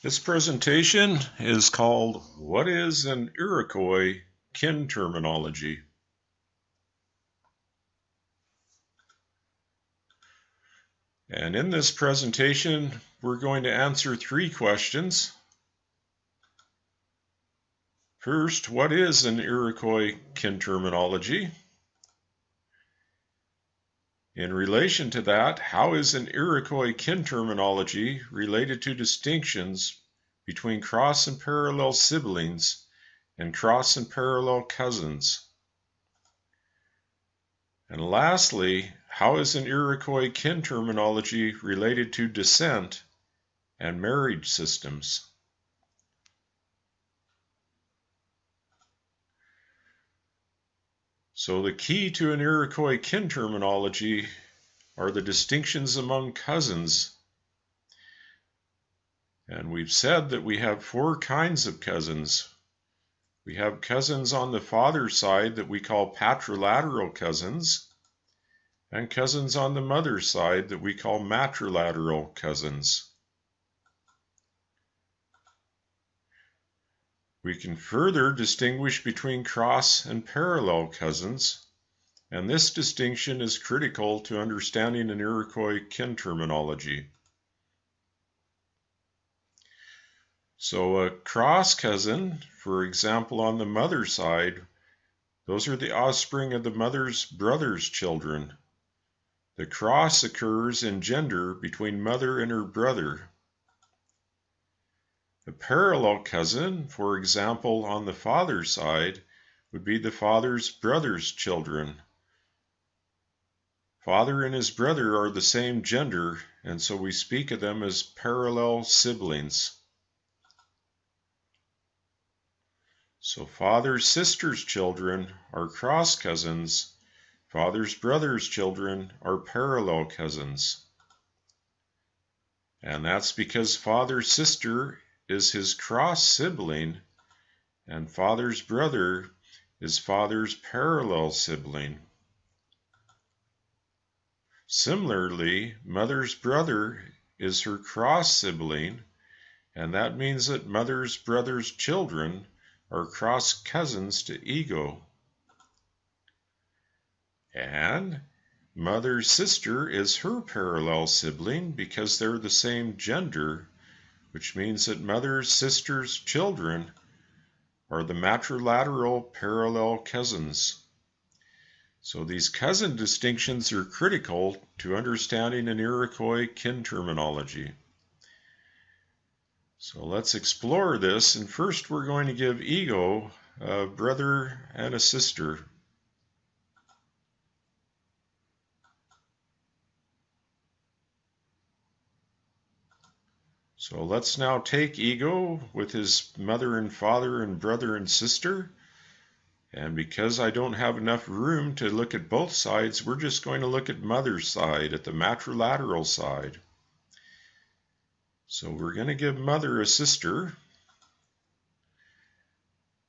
This presentation is called What is an Iroquois Kin Terminology? And in this presentation, we're going to answer three questions. First, what is an Iroquois kin terminology? In relation to that, how is an Iroquois kin terminology related to distinctions between cross and parallel siblings and cross and parallel cousins? And lastly, how is an Iroquois kin terminology related to descent and marriage systems? So the key to an Iroquois kin terminology are the distinctions among cousins. And we've said that we have four kinds of cousins. We have cousins on the father's side that we call patrilateral cousins, and cousins on the mother's side that we call matrilateral cousins. We can further distinguish between cross and parallel cousins, and this distinction is critical to understanding an Iroquois kin terminology. So a cross cousin, for example, on the mother's side, those are the offspring of the mother's brother's children. The cross occurs in gender between mother and her brother. A parallel cousin, for example, on the father's side, would be the father's brother's children. Father and his brother are the same gender, and so we speak of them as parallel siblings. So father's sister's children are cross cousins, father's brother's children are parallel cousins. And that's because father's sister is his cross sibling, and father's brother is father's parallel sibling. Similarly, mother's brother is her cross sibling, and that means that mother's brother's children are cross cousins to ego. And mother's sister is her parallel sibling because they're the same gender which means that mother's sister's children are the matrilateral parallel cousins. So these cousin distinctions are critical to understanding an Iroquois kin terminology. So let's explore this, and first we're going to give ego a brother and a sister. So let's now take Ego with his mother and father and brother and sister. And because I don't have enough room to look at both sides, we're just going to look at mother's side, at the matrilateral side. So we're going to give mother a sister.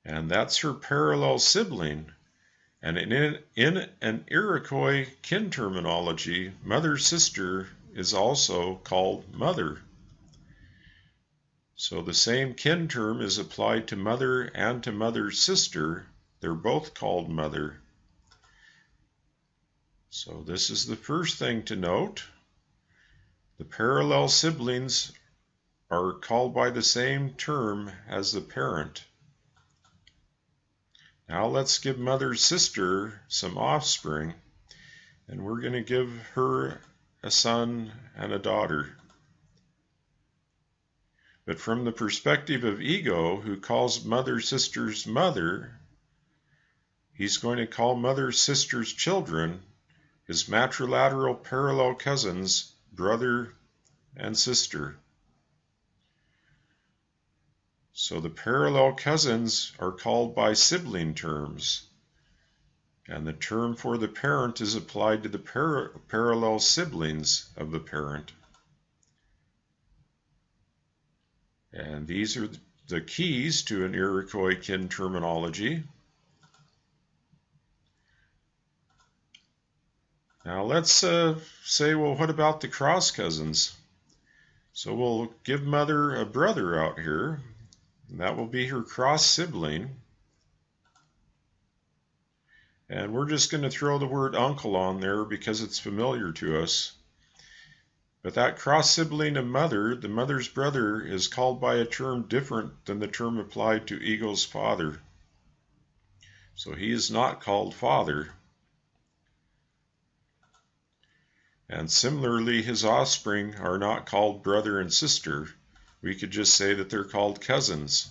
And that's her parallel sibling. And in, in an Iroquois kin terminology, mother's sister is also called mother. So the same kin term is applied to mother and to mother's sister. They're both called mother. So this is the first thing to note. The parallel siblings are called by the same term as the parent. Now let's give mother's sister some offspring, and we're going to give her a son and a daughter. But from the perspective of ego, who calls mother sister's mother, he's going to call mother sister's children his matrilateral parallel cousins, brother and sister. So the parallel cousins are called by sibling terms, and the term for the parent is applied to the par parallel siblings of the parent. And these are the keys to an Iroquois kin terminology. Now let's uh, say, well, what about the cross cousins? So we'll give mother a brother out here. And that will be her cross sibling. And we're just going to throw the word uncle on there because it's familiar to us. But that cross sibling of mother, the mother's brother, is called by a term different than the term applied to Ego's father. So he is not called father. And similarly, his offspring are not called brother and sister. We could just say that they're called cousins.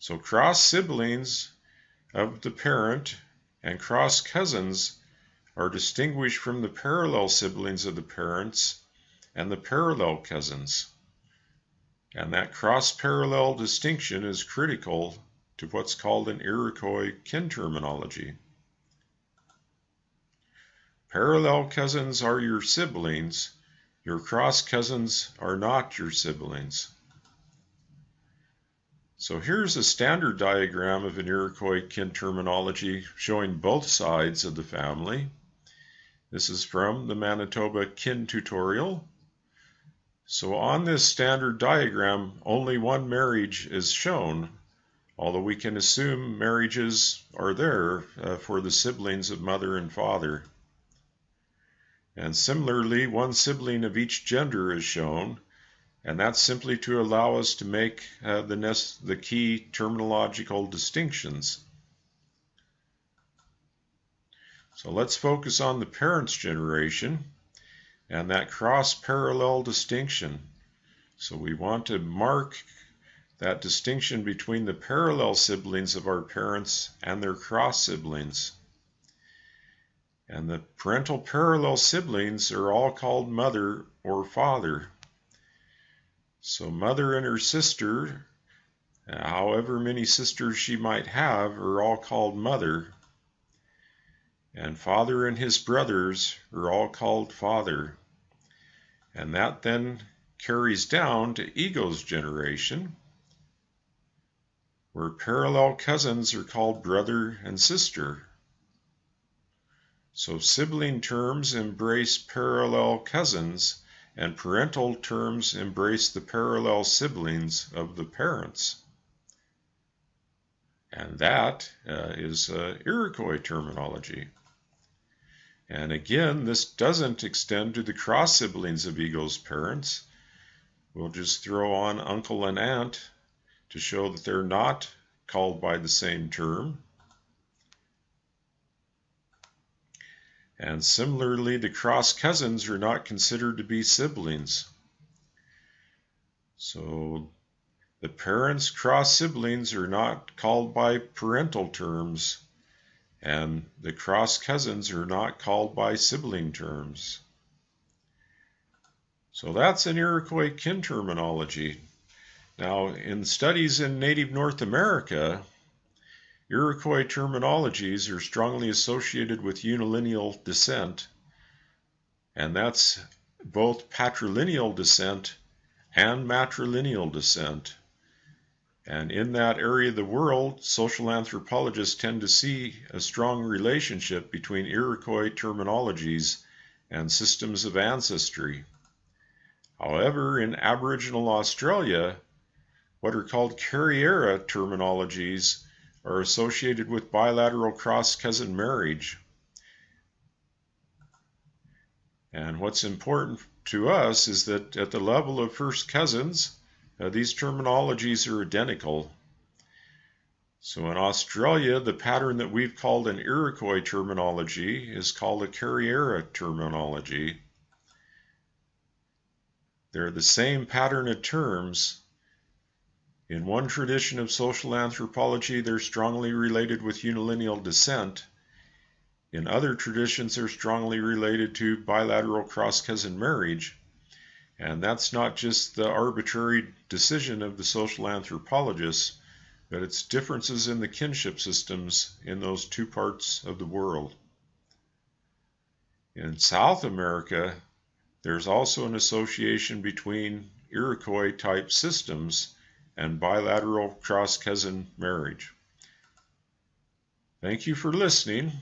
So cross siblings of the parent and cross cousins are distinguished from the parallel siblings of the parents and the parallel cousins. And that cross parallel distinction is critical to what's called an Iroquois kin terminology. Parallel cousins are your siblings, your cross cousins are not your siblings. So here's a standard diagram of an Iroquois kin terminology showing both sides of the family. This is from the Manitoba kin tutorial. So on this standard diagram, only one marriage is shown, although we can assume marriages are there uh, for the siblings of mother and father. And similarly, one sibling of each gender is shown, and that's simply to allow us to make uh, the, the key terminological distinctions. So let's focus on the parents' generation and that cross-parallel distinction. So we want to mark that distinction between the parallel siblings of our parents and their cross siblings. And the parental parallel siblings are all called mother or father. So mother and her sister, however many sisters she might have, are all called mother. And father and his brothers are all called father. And that then carries down to Ego's generation, where parallel cousins are called brother and sister. So sibling terms embrace parallel cousins and parental terms embrace the parallel siblings of the parents. And that uh, is uh, Iroquois terminology. And again, this doesn't extend to the cross siblings of Ego's parents. We'll just throw on uncle and aunt to show that they're not called by the same term. And similarly, the cross cousins are not considered to be siblings. So the parents' cross siblings are not called by parental terms, and the cross cousins are not called by sibling terms. So that's an Iroquois kin terminology. Now, in studies in native North America, Iroquois terminologies are strongly associated with unilineal descent, and that's both patrilineal descent and matrilineal descent. And in that area of the world, social anthropologists tend to see a strong relationship between Iroquois terminologies and systems of ancestry. However, in Aboriginal Australia, what are called Kariera terminologies are associated with bilateral cross-cousin marriage. And what's important to us is that at the level of first cousins, these terminologies are identical. So in Australia, the pattern that we've called an Iroquois terminology is called a Kariera terminology. They're the same pattern of terms, in one tradition of social anthropology, they're strongly related with unilineal descent. In other traditions, they're strongly related to bilateral cross cousin marriage. And that's not just the arbitrary decision of the social anthropologists, but it's differences in the kinship systems in those two parts of the world. In South America, there's also an association between Iroquois type systems and bilateral cross cousin marriage. Thank you for listening.